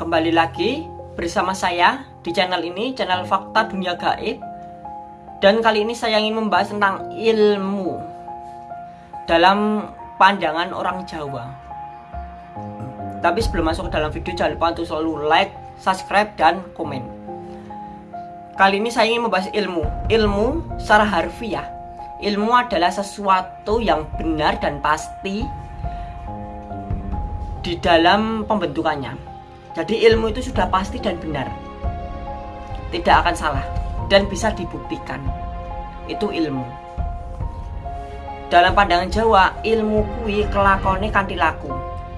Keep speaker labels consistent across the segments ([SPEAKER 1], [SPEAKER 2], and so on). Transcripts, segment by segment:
[SPEAKER 1] Kembali lagi bersama saya di channel ini, channel Fakta Dunia Gaib. Dan kali ini saya ingin membahas tentang ilmu dalam pandangan orang Jawa. Tapi sebelum masuk ke dalam video, jangan lupa untuk selalu like, subscribe, dan komen. Kali ini saya ingin membahas ilmu. Ilmu secara harfiah. Ilmu adalah sesuatu yang benar dan pasti di dalam pembentukannya jadi ilmu itu sudah pasti dan benar. Tidak akan salah dan bisa dibuktikan. Itu ilmu. Dalam pandangan Jawa, ilmu kui kelakone kanti laku.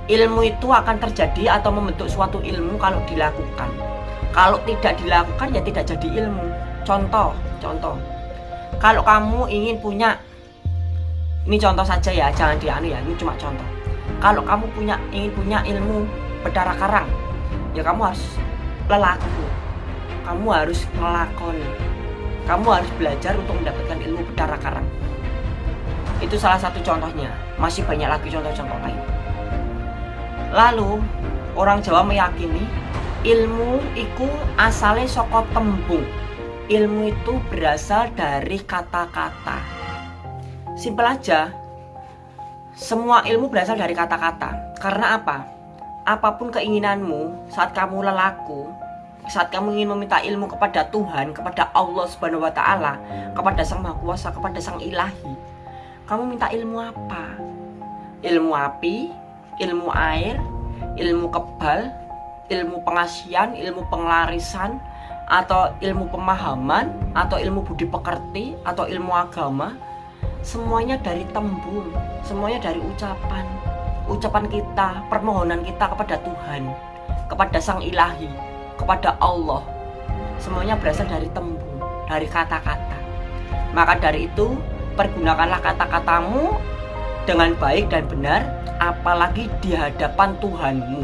[SPEAKER 1] Ilmu itu akan terjadi atau membentuk suatu ilmu kalau dilakukan. Kalau tidak dilakukan ya tidak jadi ilmu. Contoh, contoh. Kalau kamu ingin punya ini contoh saja ya, jangan dianu ya, ini cuma contoh. Kalau kamu punya ingin punya ilmu berdarah karang, ya kamu harus lelaku. Kamu harus ngelakoni kamu harus belajar untuk mendapatkan ilmu bedara karang. Itu salah satu contohnya. Masih banyak lagi contoh-contoh lain. Lalu orang Jawa meyakini ilmu itu asalnya soko tembung. Ilmu itu berasal dari kata-kata. Simpel aja. Semua ilmu berasal dari kata-kata. Karena apa apa pun keinginanmu saat kamu lelaku saat kamu ingin meminta ilmu kepada Tuhan kepada Allah Subhanahu wa taala kepada Sang Maha Kuasa kepada Sang Ilahi kamu minta ilmu apa? Ilmu api ilmu air ilmu kebal ilmu pengasian ilmu penglarisan atau ilmu pemahaman atau ilmu budi pekerti atau ilmu agama semuanya dari tembung semuanya dari ucapan ucapan kita, permohonan kita kepada Tuhan, kepada Sang Ilahi, kepada Allah. Semuanya berasal dari tembung, dari kata-kata. Maka dari itu, pergunakanlah kata-katamu dengan baik dan benar, apalagi di hadapan Tuhanmu.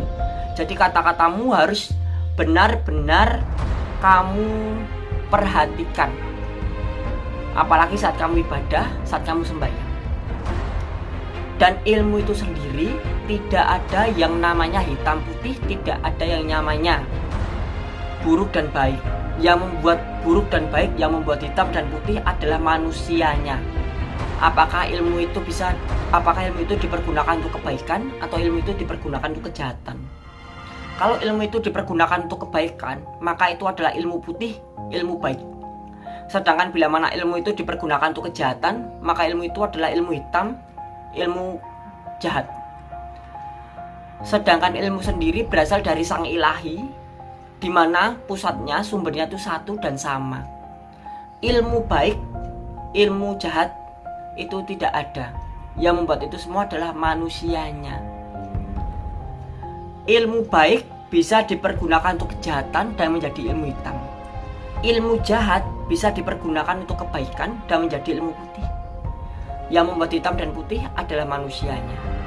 [SPEAKER 1] Jadi kata-katamu harus benar-benar kamu perhatikan. Apalagi saat kamu ibadah, saat kamu sembahyang dan ilmu itu sendiri tidak ada yang namanya hitam putih tidak ada yang namanya buruk dan baik. Yang membuat buruk dan baik yang membuat hitam dan putih adalah manusianya. Apakah ilmu itu bisa apakah ilmu itu dipergunakan untuk kebaikan atau ilmu itu dipergunakan untuk kejahatan? Kalau ilmu itu dipergunakan untuk kebaikan maka itu adalah ilmu putih ilmu baik. Sedangkan bila mana ilmu itu dipergunakan untuk kejahatan maka ilmu itu adalah ilmu hitam ilmu jahat. Sedangkan ilmu sendiri berasal dari sang ilahi, di mana pusatnya sumbernya itu satu dan sama. Ilmu baik, ilmu jahat itu tidak ada. Yang membuat itu semua adalah manusianya. Ilmu baik bisa dipergunakan untuk kejahatan dan menjadi ilmu hitam. Ilmu jahat bisa dipergunakan untuk kebaikan dan menjadi ilmu putih. Yang membuat hitam dan putih adalah manusianya.